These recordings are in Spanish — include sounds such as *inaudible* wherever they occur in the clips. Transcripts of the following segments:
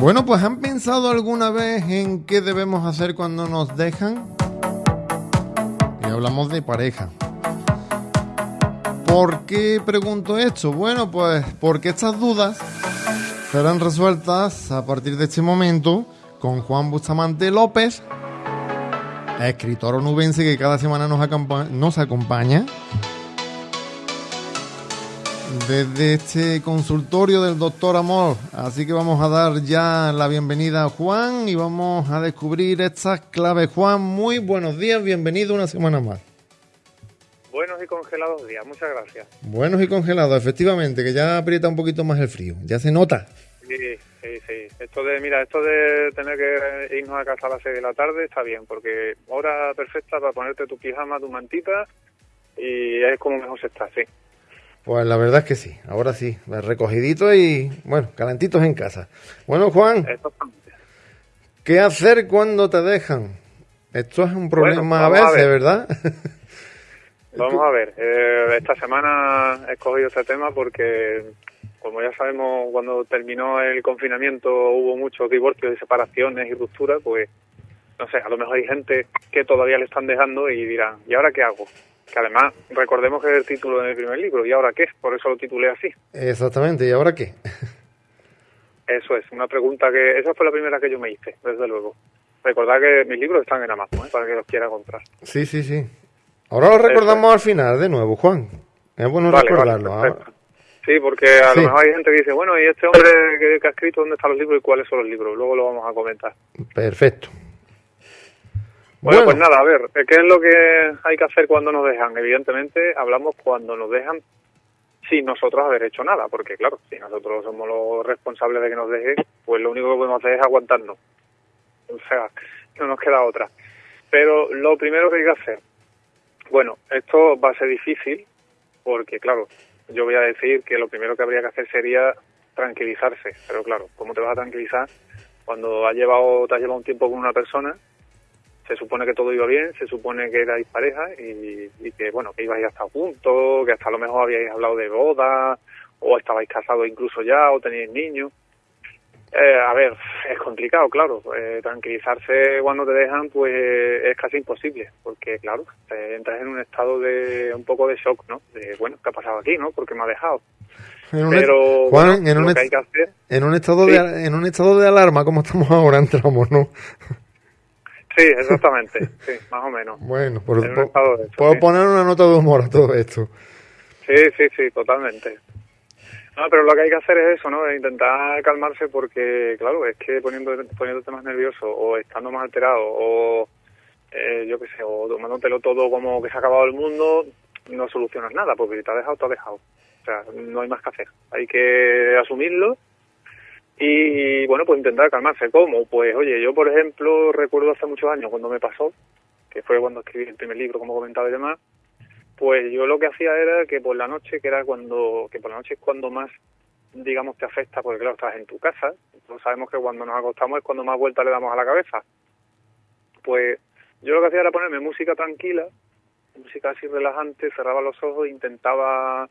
Bueno, pues ¿han pensado alguna vez en qué debemos hacer cuando nos dejan? Y hablamos de pareja. ¿Por qué pregunto esto? Bueno, pues porque estas dudas serán resueltas a partir de este momento con Juan Bustamante López, escritor onubense que cada semana nos, nos acompaña desde este consultorio del doctor Amor. Así que vamos a dar ya la bienvenida a Juan y vamos a descubrir estas claves. Juan, muy buenos días, bienvenido una semana más. Buenos y congelados días, muchas gracias. Buenos y congelados, efectivamente, que ya aprieta un poquito más el frío, ya se nota. Sí, sí, sí. Esto de, mira, esto de tener que irnos a casa a las 6 de la tarde está bien, porque hora perfecta para ponerte tu pijama, tu mantita y es como mejor se está, sí. Pues la verdad es que sí, ahora sí, recogidito y bueno, calentitos en casa. Bueno, Juan, ¿qué hacer cuando te dejan? Esto es un problema a veces, ¿verdad? *laughs* Vamos a ver, eh, esta semana he escogido este tema porque, como ya sabemos, cuando terminó el confinamiento hubo muchos divorcios y separaciones y rupturas, pues, no sé, a lo mejor hay gente que todavía le están dejando y dirán, ¿y ahora qué hago? Que además recordemos que es el título del primer libro, ¿y ahora qué? Por eso lo titulé así. Exactamente, ¿y ahora qué? *laughs* Eso es, una pregunta que, esa fue la primera que yo me hice, desde luego. Recordad que mis libros están en Amazon, ¿eh? para que los quiera comprar. Sí, sí, sí. Ahora lo recordamos al final, de nuevo, Juan. Es bueno recordarlo. sí, porque a lo mejor hay gente que dice, bueno, ¿y este hombre que, que ha escrito dónde están los libros y cuáles son los libros? Luego lo vamos a comentar. Perfecto. Bueno, pues nada, a ver, ¿qué es lo que hay que hacer cuando nos dejan? Evidentemente, hablamos cuando nos dejan sin nosotros haber hecho nada, porque claro, si nosotros somos los responsables de que nos dejen, pues lo único que podemos hacer es aguantarnos. O sea, no nos queda otra. Pero lo primero que hay que hacer, bueno, esto va a ser difícil, porque claro, yo voy a decir que lo primero que habría que hacer sería tranquilizarse, pero claro, ¿cómo te vas a tranquilizar cuando has llevado, te has llevado un tiempo con una persona se supone que todo iba bien, se supone que erais pareja y, que, bueno, que ibais a estar juntos, que hasta a lo mejor habíais hablado de boda, o estabais casados incluso ya, o teníais niños. Eh, a ver, es complicado, claro. Eh, tranquilizarse cuando te dejan, pues es casi imposible, porque, claro, entras en un estado de un poco de shock, ¿no? De, bueno, ¿qué ha pasado aquí, no? Porque me ha dejado. Pero, Juan, en, un hay que hacer, en un estado de en un estado de alarma como estamos ahora entramos, ¿no? Sí, exactamente, *laughs* sí, más o menos. Bueno, por, puedo poner una nota de humor a todo esto. Sí, sí, sí, totalmente. No, pero lo que hay que hacer es eso, ¿no? Intentar calmarse porque, claro, es que poniendo, poniéndote más nervioso o estando más alterado o, eh, yo qué sé, o tomándotelo todo como que se ha acabado el mundo, no solucionas nada porque si te ha dejado, te ha dejado. O sea, no hay más que hacer. Hay que asumirlo y bueno, pues intentar calmarse. ¿Cómo? Pues oye, yo por ejemplo recuerdo hace muchos años cuando me pasó, que fue cuando escribí el primer libro, como comentaba y demás, pues yo lo que hacía era que por la noche, que era cuando, que por la noche es cuando más, digamos, te afecta, porque claro, estás en tu casa, todos sabemos que cuando nos acostamos es cuando más vuelta le damos a la cabeza. Pues yo lo que hacía era ponerme música tranquila, música así relajante, cerraba los ojos e intentaba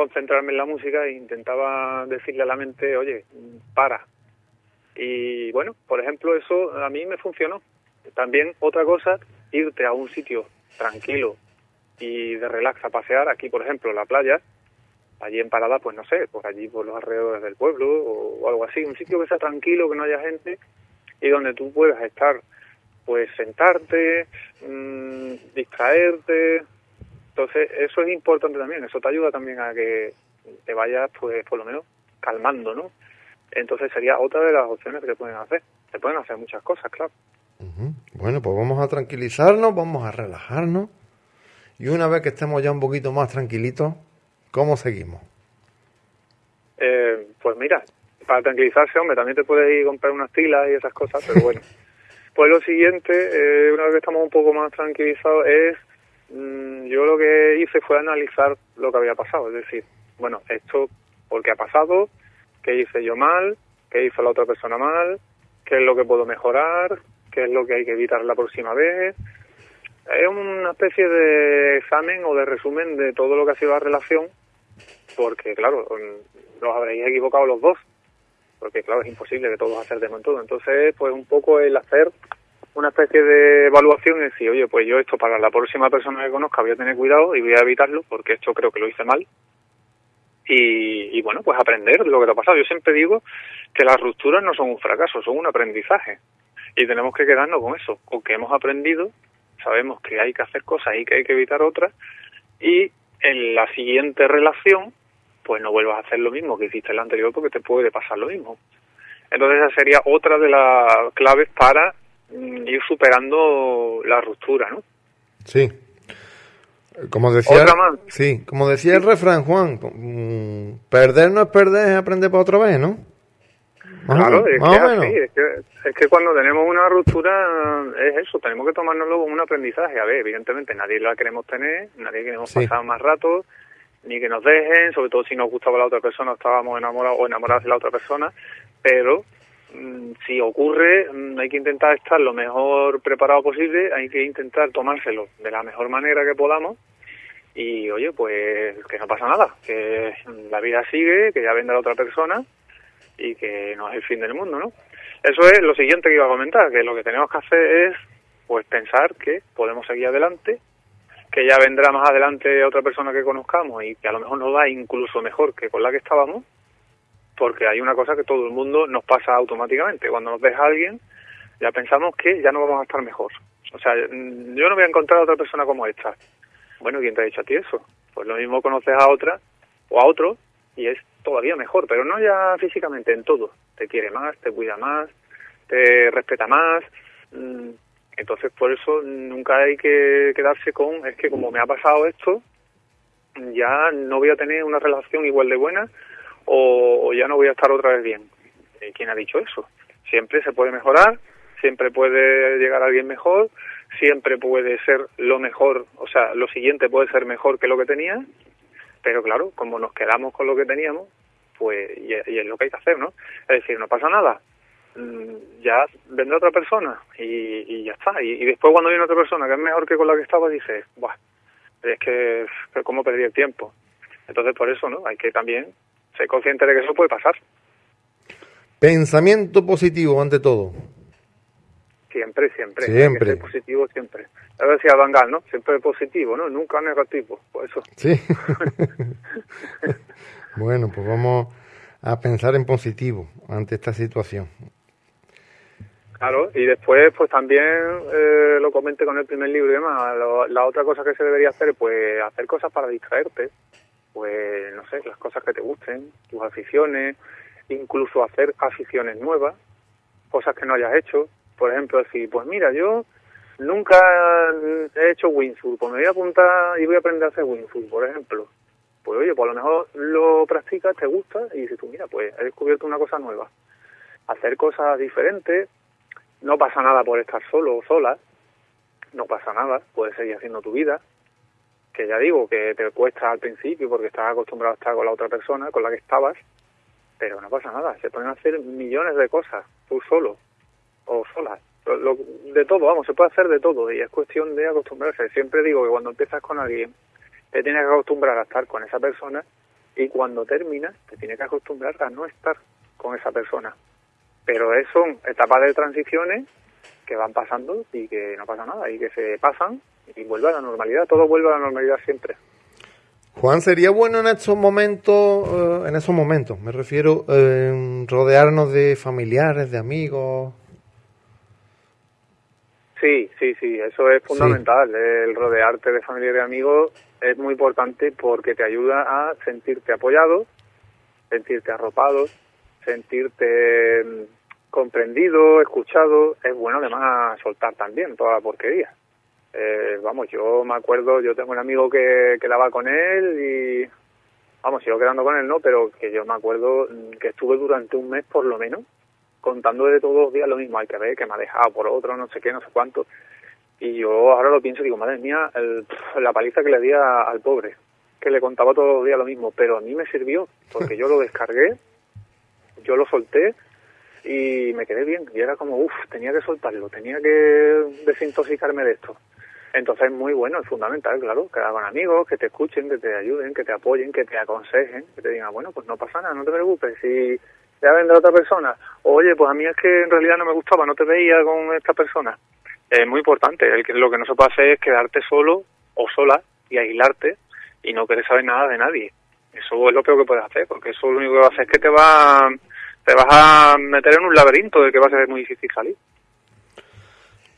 concentrarme en la música e intentaba decirle a la mente, oye, para. Y bueno, por ejemplo, eso a mí me funcionó. También otra cosa, irte a un sitio tranquilo y de relax a pasear, aquí por ejemplo la playa, allí en Parada, pues no sé, por allí por los alrededores del pueblo o, algo así, un sitio que sea tranquilo, que no haya gente y donde tú puedas estar, pues sentarte, mmm, distraerte, entonces, eso es importante también, eso te ayuda también a que te vayas, pues, por lo menos, calmando, ¿no? Entonces sería otra de las opciones que pueden hacer. Se pueden hacer muchas cosas, claro. Bueno, pues vamos a tranquilizarnos, vamos a relajarnos. Y una vez que estemos ya un poquito más tranquilitos, ¿cómo seguimos? Eh, pues mira, para tranquilizarse, hombre, también te puedes ir a comprar unas tilas y esas cosas, pero bueno. *laughs* pues lo siguiente, eh, una vez que estamos un poco más tranquilizados, es yo lo que hice fue analizar lo que había pasado, es decir, bueno, esto, ¿por qué ha pasado? ¿Qué hice yo mal? ¿Qué hizo la otra persona mal? ¿Qué es lo que puedo mejorar? ¿Qué es lo que hay que evitar la próxima vez? Es una especie de examen o de resumen de todo lo que ha sido la relación, porque claro, los habréis equivocado los dos. porque claro, es imposible que todos acertemos en todo. Entonces, pues un poco el hacer una especie de evaluación y decir, oye, pues yo esto para la próxima persona que conozca voy a tener cuidado y voy a evitarlo, porque esto creo que lo hice mal. Y, y bueno, pues aprender lo que te ha pasado. Yo siempre digo que las rupturas no son un fracaso, son un aprendizaje. Y tenemos que quedarnos con eso, con que hemos aprendido, sabemos que hay que hacer cosas y que hay que evitar otras, y en la siguiente relación, pues no vuelvas a hacer lo mismo que hiciste en la anterior porque te puede pasar lo mismo. Entonces esa sería otra de las claves para ir superando la ruptura, ¿no? Sí. Como decía, Otra más. sí, como decía el refrán, Juan, mm, perder no es perder, es aprender para otra vez, ¿no? Más Claro, es más que, menos. así, es, que, es que cuando tenemos una ruptura es eso, tenemos que tomárnoslo como un aprendizaje. A ver, evidentemente nadie la queremos tener, nadie queremos Sí. pasar más rato, ni que nos dejen, sobre todo si nos gustaba la otra persona estábamos enamorados o enamorados de la otra persona, pero mm, si ocurre mm, hay que intentar estar lo mejor preparado posible, hay que intentar tomárselo de la mejor manera que podamos y oye, pues que no pasa nada, que la vida sigue, que ya vendrá otra persona y que no es el fin del mundo, ¿no? Eso es lo siguiente que iba a comentar, que lo que tenemos que hacer es pues pensar que podemos seguir adelante, que ya vendrá más adelante otra persona que conozcamos y que a lo mejor nos va incluso mejor que con la que estábamos, porque hay una cosa que todo el mundo nos pasa automáticamente. Cuando nos deja alguien, ya pensamos que ya no vamos a estar mejor. O sea, mm, yo no voy a encontrar a otra persona como esta. Bueno, ¿quién te ha dicho a ti eso? Pues lo mismo conoces a otra o a otro y es todavía mejor, pero no ya físicamente, en todo. Te quiere más, te cuida más, te respeta más. mm, Entonces, por eso nunca hay que quedarse con, es que como me ha pasado esto, ya no voy a tener una relación igual de buena o, ya no voy a estar otra vez bien. Eh, ¿Quién ha dicho eso? Siempre se puede mejorar, siempre puede llegar alguien mejor, siempre puede ser lo mejor, o sea, lo siguiente puede ser mejor que lo que tenía, pero claro, como nos quedamos con lo que teníamos, pues, y, es lo que hay que hacer, ¿no? Es decir, no pasa nada, mm, ya vendrá otra persona y, y ya está. Y, después cuando viene otra persona que es mejor que con la que estaba, dices, Buah, es que cómo perdí el tiempo. Entonces, por eso, ¿no? Hay que también ser consciente de que eso puede pasar. Pensamiento positivo ante todo. Siempre, siempre. Hay Siempre. que ser positivo siempre. A ver si a Van Gaal, ¿no? Siempre positivo, ¿no? Nunca negativo. Por eso. Sí. *laughs* bueno, pues vamos a pensar en positivo ante esta situación. Claro, y después, pues también eh, lo comenté con el primer libro y demás. lo- la otra cosa que se debería hacer, pues hacer cosas para distraerte. Pues, no sé, las cosas que te gusten, tus aficiones, incluso hacer aficiones nuevas, cosas que no hayas hecho. Por ejemplo, decir, pues mira, yo nunca he hecho wingsuit, pues me voy a apuntar y voy a aprender a hacer wingsuit, por ejemplo. Pues oye, pues a lo mejor lo practicas, te gusta y dices tú, mira, pues he descubierto una cosa nueva. Hacer cosas diferentes, no pasa nada por estar solo o sola, no pasa nada, puedes seguir haciendo tu vida, que ya digo que te cuesta al principio porque estás acostumbrado a estar con la otra persona con la que estabas, pero no pasa nada, se pueden hacer millones de cosas, tú solo o sola, Lo- lo- de todo, vamos, se puede hacer de todo y es cuestión de acostumbrarse. Siempre digo que cuando empiezas con alguien, te tienes que acostumbrar a estar con esa persona y cuando terminas, te tienes que acostumbrar a no estar con esa persona. Pero son etapas de transiciones que van pasando y que no pasa nada y que se pasan y vuelve a la normalidad, todo vuelve a la normalidad siempre. Juan, sería bueno en estos momentos, eh, en esos momentos, me refiero, eh, rodearnos de familiares, de amigos. Sí, sí, sí, eso es fundamental. El rodearte de familia y de amigos es muy importante porque te ayuda a sentirte apoyado, sentirte arropado, sentirte mm, comprendido, escuchado. Es bueno además soltar también toda la porquería. Eh, vamos, yo me acuerdo, yo tengo un amigo que quedaba con él y, vamos, sigo quedando con él, ¿no? Pero que yo me acuerdo mm, que estuve durante un mes por lo menos contando de todos los días lo mismo, hay que ver que me ha dejado por otro, no sé qué, no sé cuánto. Y yo ahora lo pienso y digo, madre mía, el- la paliza que le di a- al pobre, que le contaba todos los días lo mismo, pero a mí me sirvió, porque yo lo descargué, yo lo solté y me quedé bien. Y era como, uff, tenía que soltarlo, tenía que desintoxicarme de esto. Entonces es muy bueno, es fundamental, claro, que hagan amigos, que te escuchen, que te ayuden, que te apoyen, que te aconsejen, que te digan, bueno, pues no pasa nada, no te preocupes, si ya ven de otra persona. Oye, pues a mí es que en realidad no me gustaba, no te veía con esta persona. Es muy importante. El que, lo que no se puede hacer es quedarte solo o sola y aislarte y no querer saber nada de nadie. Eso es lo peor que puedes hacer, porque eso lo único que va a hacer es que te va te vas a meter en un laberinto de que va a ser muy difícil salir.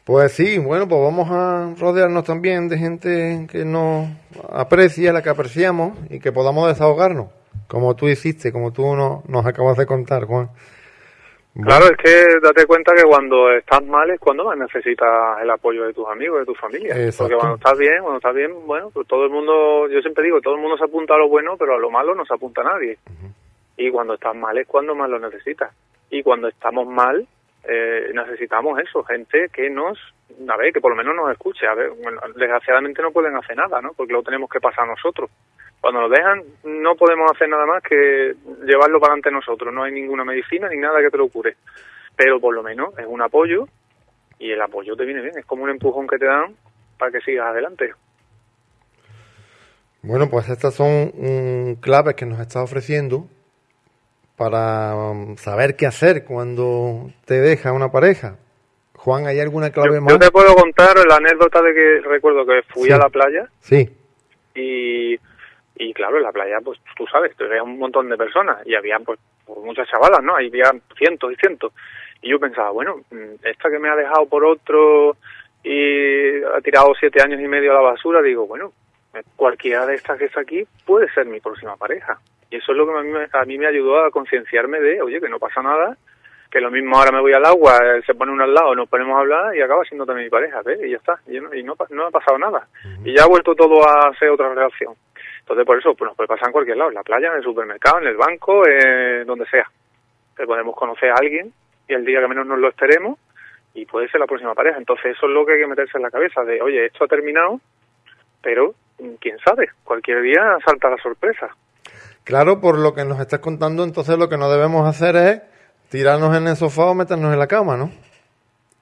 Pues sí, bueno, pues vamos a rodearnos también de gente que nos aprecia, la que apreciamos y que podamos desahogarnos, como tú hiciste, como tú nos acabas de contar, Juan. Claro, es que date cuenta que cuando estás mal es cuando más necesitas el apoyo de tus amigos, de tu familia. Porque cuando estás bien, cuando estás bien, bueno, pues todo el mundo, yo siempre digo, todo el mundo se apunta a lo bueno, pero a lo malo no se apunta a nadie. Y cuando estás mal es cuando más lo necesitas. Y cuando estamos mal, eh, necesitamos eso, gente que nos, a ver, que por lo menos nos escuche. A ver, desgraciadamente no pueden hacer nada, ¿no? Porque lo tenemos que pasar nosotros. Cuando lo dejan, no podemos hacer nada más que llevarlo para ante nosotros. No hay ninguna medicina ni nada que te lo cure. Pero por lo menos es un apoyo y el apoyo te viene bien. Es como un empujón que te dan para que sigas adelante. Bueno, pues estas son mm, claves que nos está ofreciendo para um, saber qué hacer cuando te deja una pareja. Juan, ¿hay alguna clave más? Yo te puedo contar la anécdota de que recuerdo que fui a la playa. Sí. Y, y claro, en la playa, pues tú sabes, te un montón de personas y había pues, pues muchas chavalas, ¿no? Había cientos y cientos. Y yo pensaba, bueno, mm, esta que me ha dejado por otro y ha tirado siete años y medio a la basura, digo, bueno, cualquiera de estas que está aquí puede ser mi próxima pareja. Y eso es lo que a mí, a mí me ayudó a concienciarme de, oye, que no pasa nada, que lo mismo ahora me voy al agua, se pone uno al lado, nos ponemos a hablar y acaba siendo también mi pareja, ¿ves? Y ya está, y, no, y no, no, ha pasado nada. Y ya ha vuelto todo a ser otra relación. Entonces, por eso, pues nos puede pasar en cualquier lado, en la playa, en el supermercado, en el banco, eh, donde sea. Que podemos conocer a alguien y el día que menos nos lo esperemos y puede ser la próxima pareja. Entonces, eso es lo que hay que meterse en la cabeza, de, oye, esto ha terminado, pero quién sabe, cualquier día salta la sorpresa. Claro, por lo que nos estás contando, entonces lo que no debemos hacer es tirarnos en el sofá o meternos en la cama, ¿no?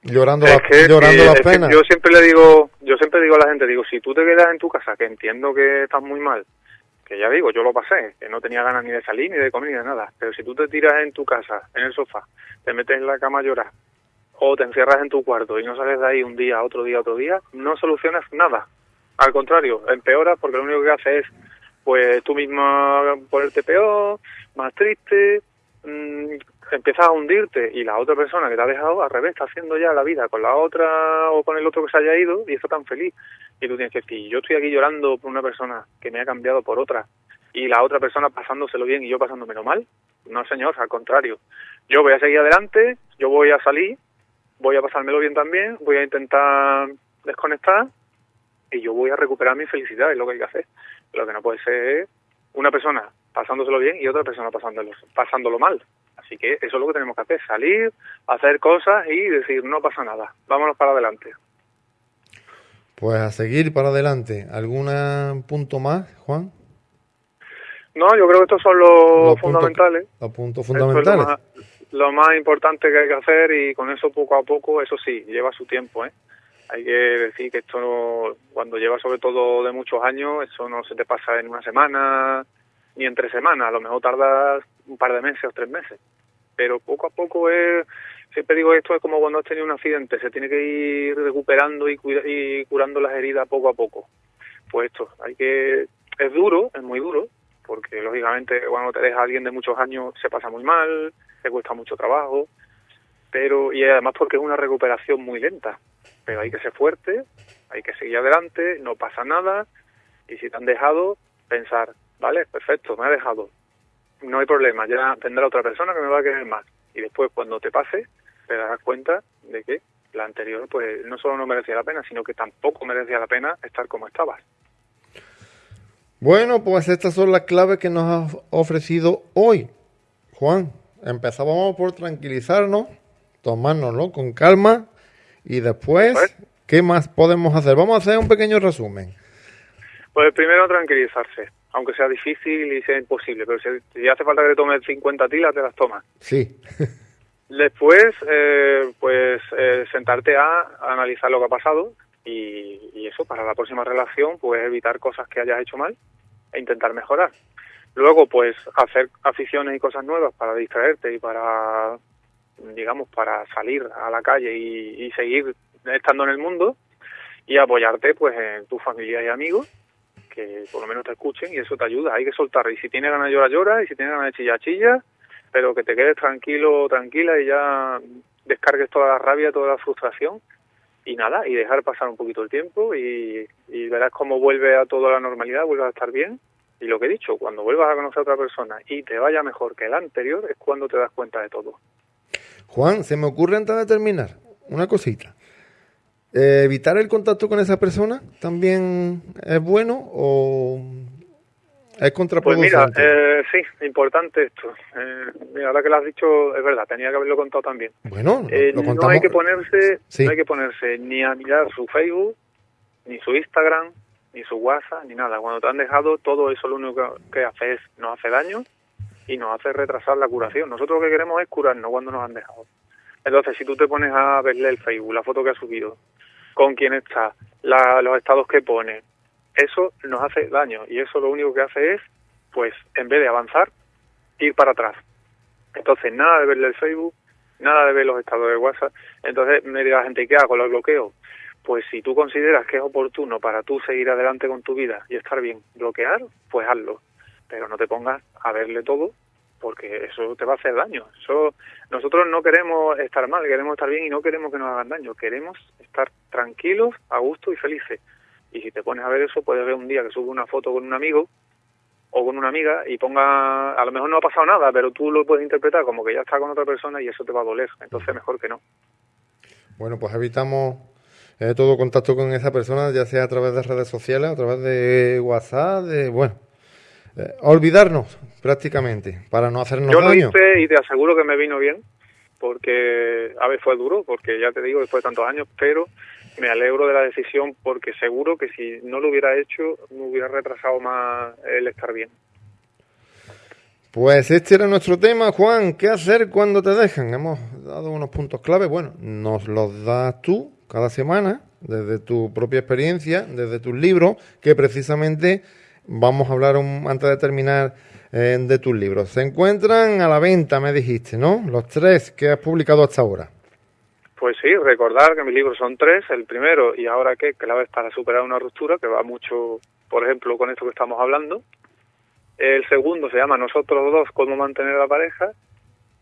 Llorando, la, llorando las penas. yo siempre le digo, yo siempre digo a la gente, digo, si tú te quedas en tu casa, que entiendo que estás muy mal, que ya digo, yo lo pasé, que no tenía ganas ni de salir, ni de comer, ni de nada, pero si tú te tiras en tu casa, en el sofá, te metes en la cama a llorar, o te encierras en tu cuarto y no sales de ahí un día, otro día, otro día, no solucionas nada. Al contrario, empeoras porque lo único que hace es pues tú misma ponerte peor, más triste, mmm, empiezas a hundirte y la otra persona que te ha dejado al revés está haciendo ya la vida con la otra o con el otro que se haya ido y está tan feliz. Y tú tienes que decir, yo estoy aquí llorando por una persona que me ha cambiado por otra y la otra persona pasándoselo bien y yo pasándomelo mal. No, señor, al contrario. Yo voy a seguir adelante, yo voy a salir, voy a pasármelo bien también, voy a intentar desconectar y yo voy a recuperar mi felicidad, es lo que hay que hacer. Lo que no puede ser una persona pasándoselo bien y otra persona pasándolo, pasándolo mal. Así que eso es lo que tenemos que hacer, salir, hacer cosas y decir, no pasa nada, vámonos para adelante. Pues a seguir para adelante. ¿Algún punto más, Juan? No, yo creo que estos son los, fundamentales. los puntos fundamentales. lo, más, importante que hay que hacer y con eso poco a poco, eso sí, lleva su tiempo, ¿eh? Hay que decir que esto cuando lleva sobre todo de muchos años, eso no se te pasa en una semana ni en tres semanas, a lo mejor tardas un par de meses o tres meses, pero poco a poco es, siempre digo esto es como cuando has tenido un accidente, se tiene que ir recuperando y, y curando las heridas poco a poco. Pues esto, hay que, es duro, es muy duro, porque lógicamente cuando te deja alguien de muchos años se pasa muy mal, te cuesta mucho trabajo, pero y además porque es una recuperación muy lenta pero hay que ser fuerte, hay que seguir adelante, no pasa nada, y si te han dejado, pensar, vale, perfecto, me ha dejado, no hay problema, ya tendrá otra persona que me va a querer más. Y después, cuando te pase, te darás cuenta de que la anterior, pues no solo no merecía la pena, sino que tampoco merecía la pena estar como estabas. Bueno, pues estas son las claves que nos ha ofrecido hoy. Juan, empezábamos por tranquilizarnos, tomárnoslo con calma y después, ¿qué más podemos hacer? Vamos a hacer un pequeño resumen. Pues primero tranquilizarse, aunque sea difícil y sea imposible, pero si, hace falta que te tomes 50 tilas, te las tomas. Sí. *laughs* Después, eh, pues eh, sentarte a, analizar lo que ha pasado y, y, eso, para la próxima relación, pues evitar cosas que hayas hecho mal e intentar mejorar. Luego, pues, hacer aficiones y cosas nuevas para distraerte y para, digamos, para salir a la calle y, seguir estando en el mundo y apoyarte, pues, en tu familia y amigos que por lo menos te escuchen y eso te ayuda. Hay que soltar. Y si tienes ganas de llorar, llora. Y si tienes ganas de chillar, chilla. Pero que te quedes tranquilo, tranquila y ya descargues toda la rabia, toda la frustración. Y nada, y dejar pasar un poquito el tiempo y, y verás cómo vuelve a toda la normalidad, vuelve a estar bien. Y lo que he dicho, cuando vuelvas a conocer a otra persona y te vaya mejor que el anterior, es cuando te das cuenta de todo. Juan, se me ocurre antes de terminar una cosita. Eh, ¿Evitar el contacto con esa persona también es bueno o es contraproducente? Pues mira, eh, sí, importante esto. Eh, mira, ahora que lo has dicho, es verdad, tenía que haberlo contado también. Bueno, eh, no hay que ponerse, no hay que ponerse ni a mirar su Facebook, ni su Instagram, ni su WhatsApp, ni nada. Cuando te han dejado, todo eso lo único que hace es nos hace daño y nos hace retrasar la curación. Nosotros lo que queremos es curarnos cuando nos han dejado. Entonces, si tú te pones a verle el Facebook, la foto que ha subido, con quién está, la, los estados que pone, eso nos hace daño y eso lo único que hace es, pues, en vez de avanzar, ir para atrás. Entonces, nada de verle el Facebook, nada de ver los estados de WhatsApp. Entonces, me dirá la gente, ¿qué hago? ¿Lo bloqueo? Pues si tú consideras que es oportuno para tú seguir adelante con tu vida y estar bien, bloquear, pues hazlo. Pero no te pongas a verle todo porque eso te va a hacer daño. Eso nosotros no queremos estar mal, queremos estar bien y no queremos que nos hagan daño. Queremos estar tranquilos, a gusto y felices. Y si te pones a ver eso, puedes ver un día que sube una foto con un amigo o con una amiga y ponga, a lo mejor no ha pasado nada, pero tú lo puedes interpretar como que ya está con otra persona y eso te va a doler. Entonces mejor que no. Bueno, pues evitamos eh, todo contacto con esa persona, ya sea a través de redes sociales, a través de WhatsApp, de, bueno, eh, olvidarnos prácticamente para no hacernos Yo lo daño. hice y te aseguro que me vino bien, porque a ver fue duro, porque ya te digo, después de tantos años, pero me alegro de la decisión porque seguro que si no lo hubiera hecho me hubiera retrasado más el estar bien. Pues este era nuestro tema, Juan. ¿Qué hacer cuando te dejan? Hemos dado unos puntos clave. Bueno, nos los das tú cada semana, desde tu propia experiencia, desde tus libros, que precisamente vamos a hablar un- antes de terminar eh, de tus libros. Se encuentran a la venta, me dijiste, ¿no? Los tres que has publicado hasta ahora. Pues sí, recordar que mis libros son tres. El primero, y ahora qué, claves para superar una ruptura, que va mucho, por ejemplo, con esto que estamos hablando. El segundo se llama Nosotros dos, cómo mantener la pareja,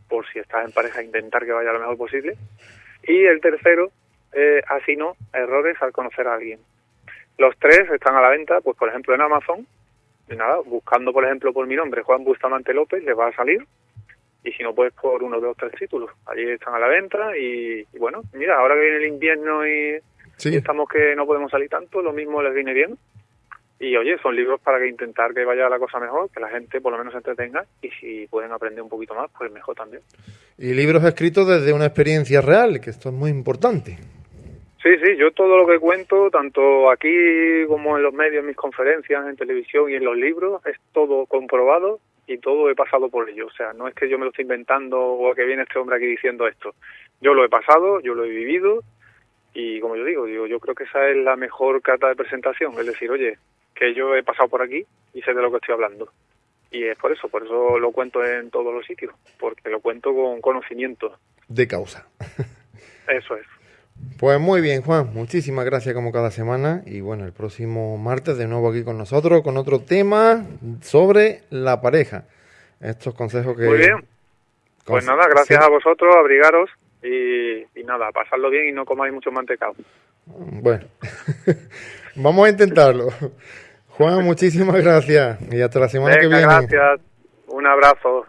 por si estás en pareja, intentar que vaya lo mejor posible. Y el tercero, eh, así no, errores al conocer a alguien. Los tres están a la venta, pues por ejemplo en Amazon, y nada, buscando por ejemplo por mi nombre, Juan Bustamante López, les va a salir. Y si no, pues por uno de los tres títulos. Allí están a la venta y, y bueno, mira, ahora que viene el invierno y, Sí. y estamos que no podemos salir tanto, lo mismo les viene bien. Y oye, son libros para que intentar que vaya la cosa mejor, que la gente por lo menos se entretenga y si pueden aprender un poquito más, pues mejor también. Y libros escritos desde una experiencia real, que esto es muy importante. Sí, sí, yo todo lo que cuento, tanto aquí como en los medios, en mis conferencias, en televisión y en los libros, es todo comprobado y todo he pasado por ello. O sea, no es que yo me lo estoy inventando o que viene este hombre aquí diciendo esto. Yo lo he pasado, yo lo he vivido y como yo digo, digo, yo creo que esa es la mejor carta de presentación, es decir, oye, que yo he pasado por aquí y sé de lo que estoy hablando. Y es por eso, por eso lo cuento en todos los sitios, porque lo cuento con conocimiento. De causa. Eso es. Pues muy bien, Juan. Muchísimas gracias como cada semana. Y bueno, el próximo martes de nuevo aquí con nosotros con otro tema sobre la pareja. Estos consejos que... Muy bien. Pues nada, gracias sí. a vosotros, abrigaros y, y nada, pasarlo bien y no comáis mucho mantecado. Bueno, *laughs* vamos a intentarlo. Juan, muchísimas gracias. Y hasta la semana que viene. gracias. Un abrazo.